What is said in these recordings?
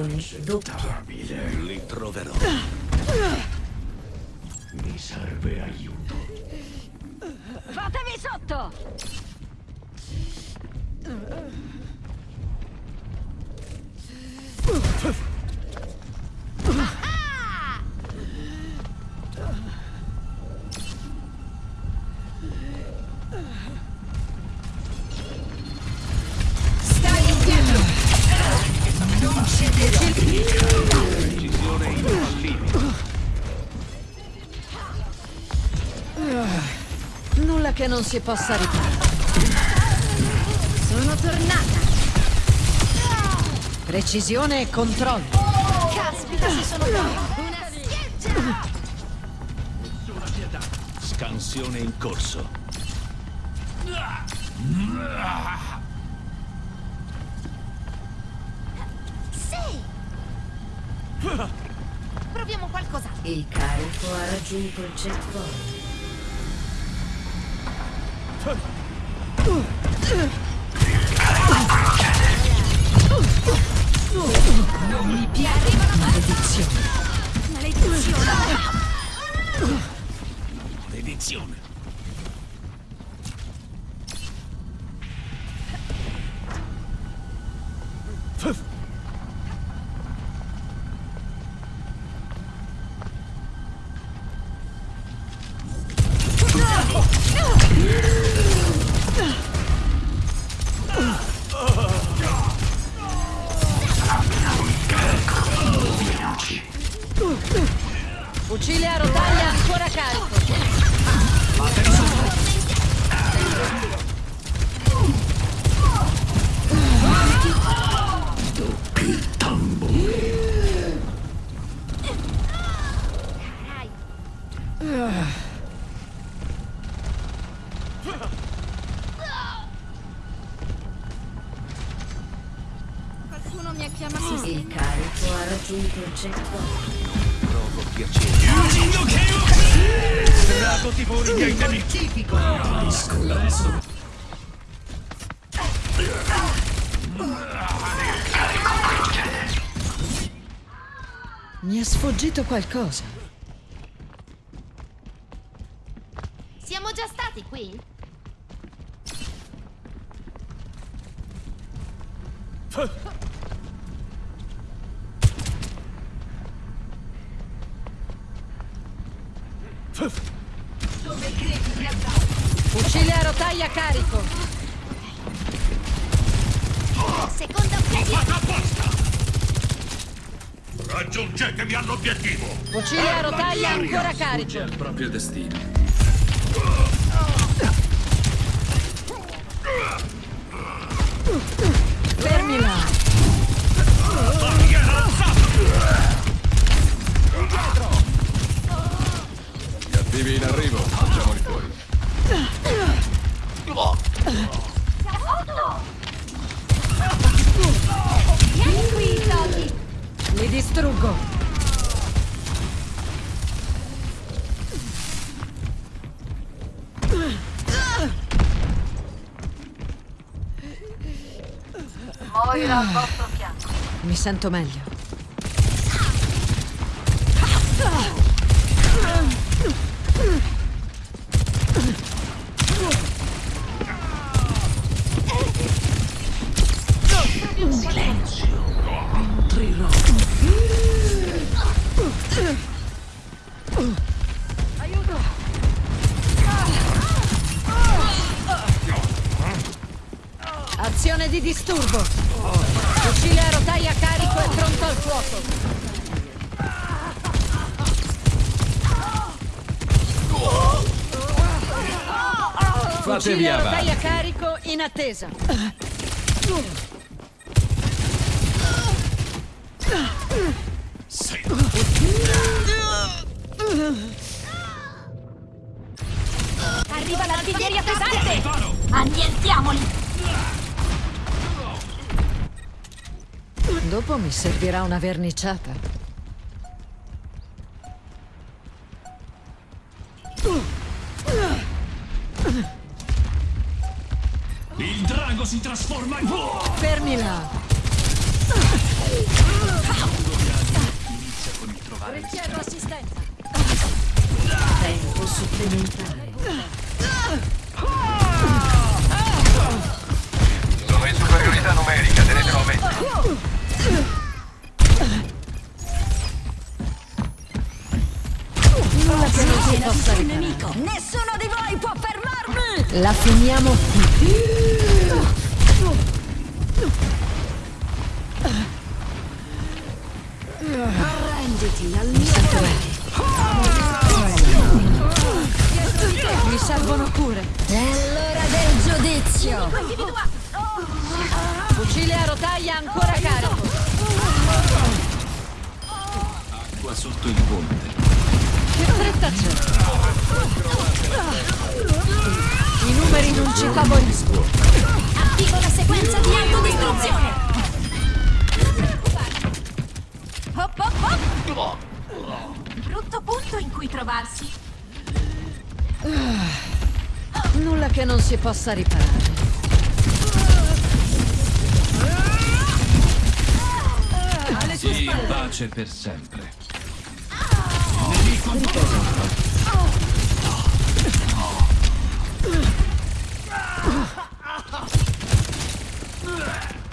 Uccisioni doppia. Li troverò. Mi serve aiuto. Fatevi sotto! Si possa riparare. Sono tornata! Precisione e controllo. Caspita, si sono Una schiaccia! Nessuna pietà. Scansione in corso. Sì! Proviamo qualcos'altro. Il carico ha raggiunto il checkpoint. Non mi piace! Maledizione. Maledizione! Fucile a rotaia ancora carico. Qualcuno Tragoti pure i miei nemici. Mi è sfuggito qualcosa. Siamo già stati qui? Fucile a rotaia carico. Seconda occasione! Raggiungetemi all'obiettivo. Fucile a rotaia ancora carico. al proprio destino. Fermila. Gli attivi in arrivo, facciamoli fuori. Vieni qui! Li distruggo. Moira al vostro fianco. Mi sento meglio. Di disturbo. Fucile a rotaia carico e pronto al fuoco. Fucile a rotaia carico in attesa. Sei Arriva l'artiglieria pesante! Annientiamoli! Dopo mi servirà una verniciata. Il drago si trasforma in... Fermila! Richiedo assistenza! Tempo supplementare. La finiamo qui. Arrenditi al mio Mi servono cure. È l'ora del giudizio! Fucile a rotaia ancora carico. acqua sotto il ponte. Che fretta c'è? I numeri non ci favoriscono. Attivo la sequenza di autodistruzione. Hop hop hop. Brutto punto in cui trovarsi. Nulla che non si possa riparare. Sì, pace per sempre.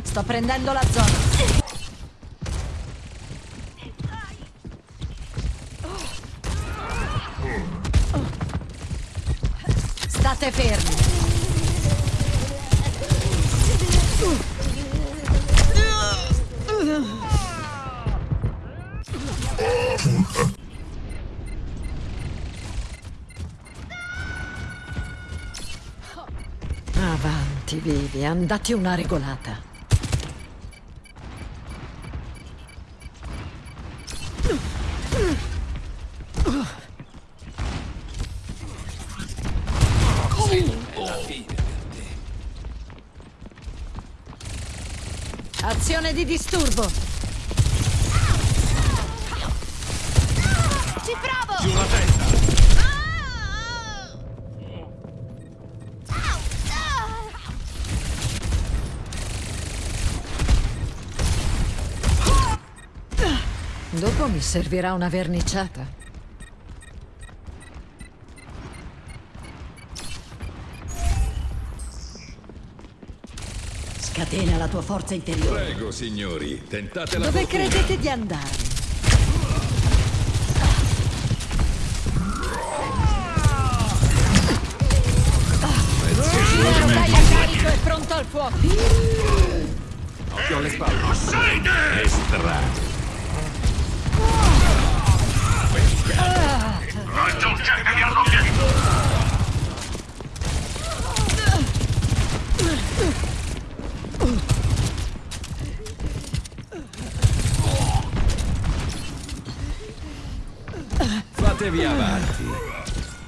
Sto prendendo la zona. State fermi. Avanti, vivi, andate una regolata. Azione di disturbo. Dopo mi servirà una verniciata. Scatena la tua forza interiore. Prego, signori, tentate la Dove fortuna. credete di andare? Fucile a carico e pronto al fuoco. Occhio alle spalle. Raggiungetevi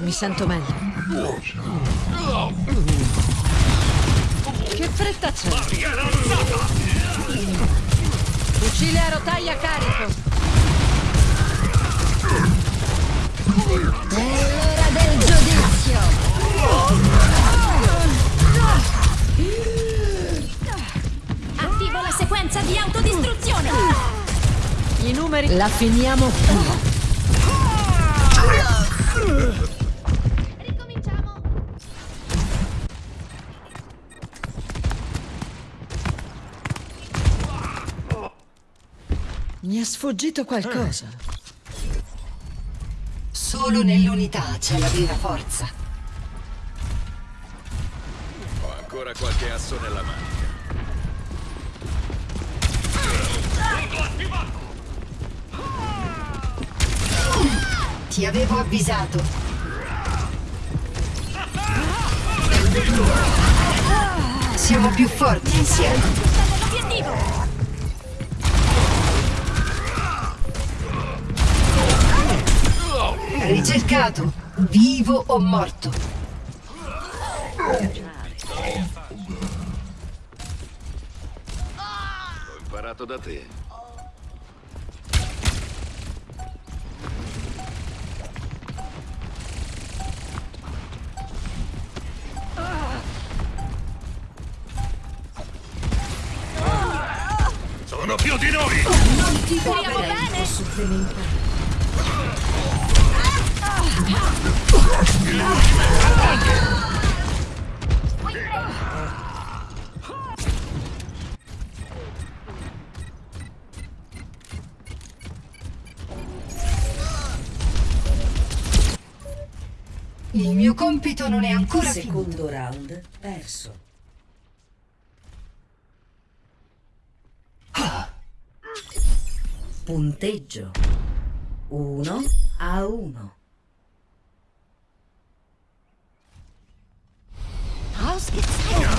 Mi sento meglio. Che fretta c'è? Fucile a rotaia carico. È l'ora del giudizio! Attivo la sequenza di autodistruzione. I numeri la finiamo qui. Sfuggito qualcosa. Solo nell'unità c'è la vera forza. Ho ancora qualche asso nella manica. Ti avevo avvisato. Siamo più forti insieme. Ricercato, vivo o morto. L'ho imparato da te. Sono più di noi! Non ti muoverei, posso il mio compito non è ancora finito. Secondo round perso. Punteggio 1 a 1. Scherzare.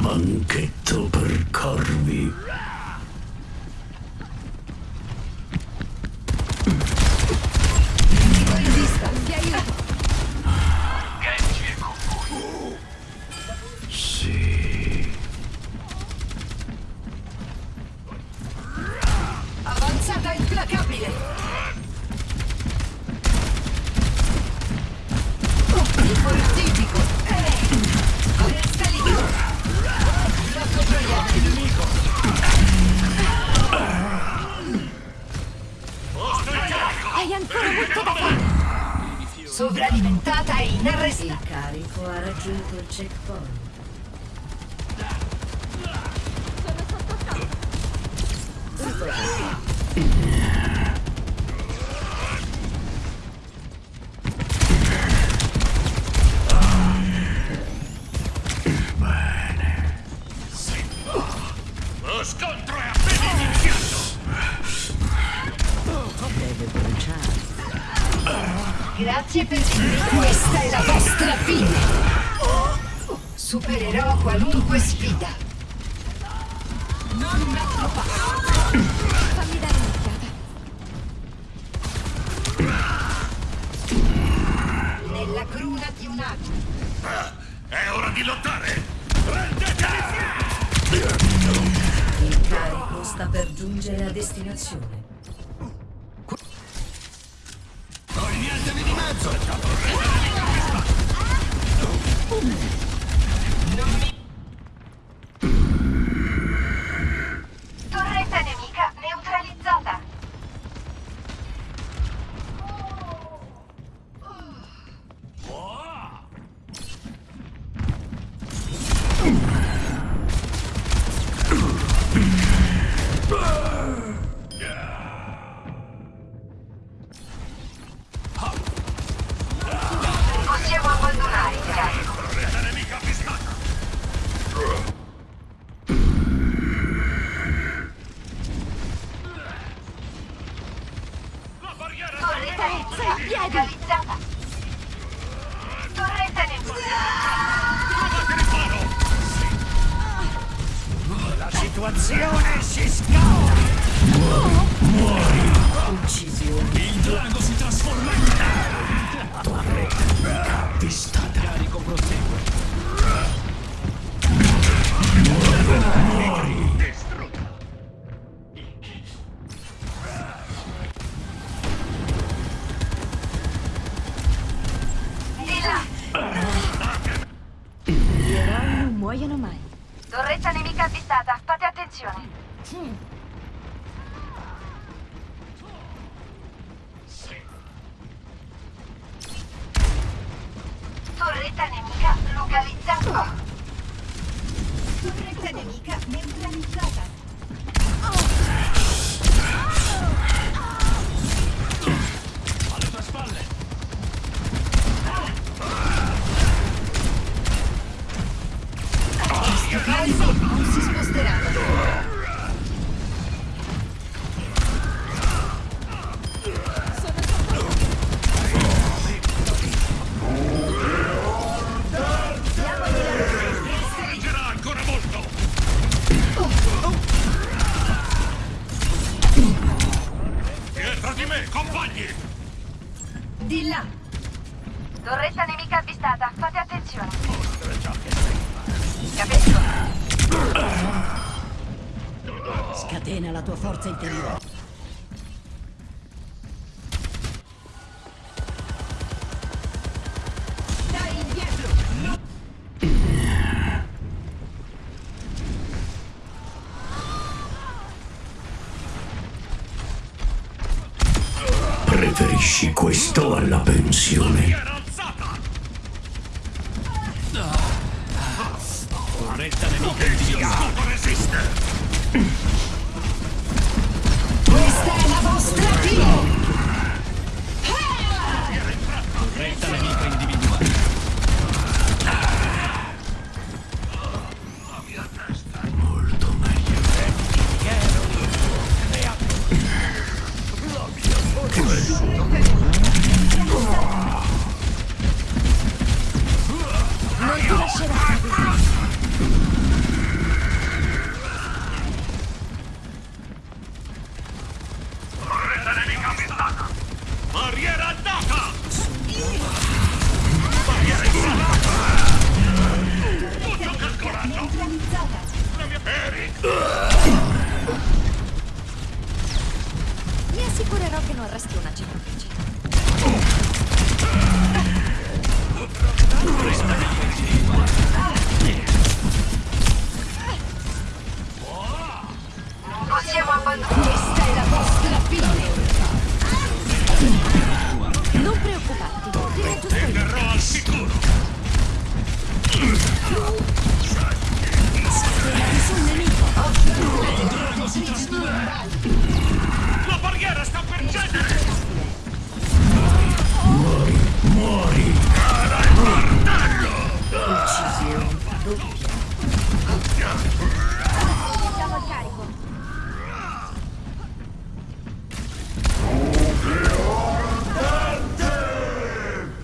Banchetto per corvi. Fare. Sovralimentata e Il inarrestabile. carico ha raggiunto il checkpoint. Grazie per questa è la vostra fine. Supererò qualunque sfida. Non metto passo. Fammi dare un'occhiata. Nella cruna di un ago. È ora di lottare! Prendete! Il carico sta per giungere a destinazione. La muoiono mai. Torretta nemica avvistata. Fate attenzione. Torretta Torretta nemica avvistata. Fate attenzione. Capisco. Scatena la tua forza interiore. Torretta nemica individuata.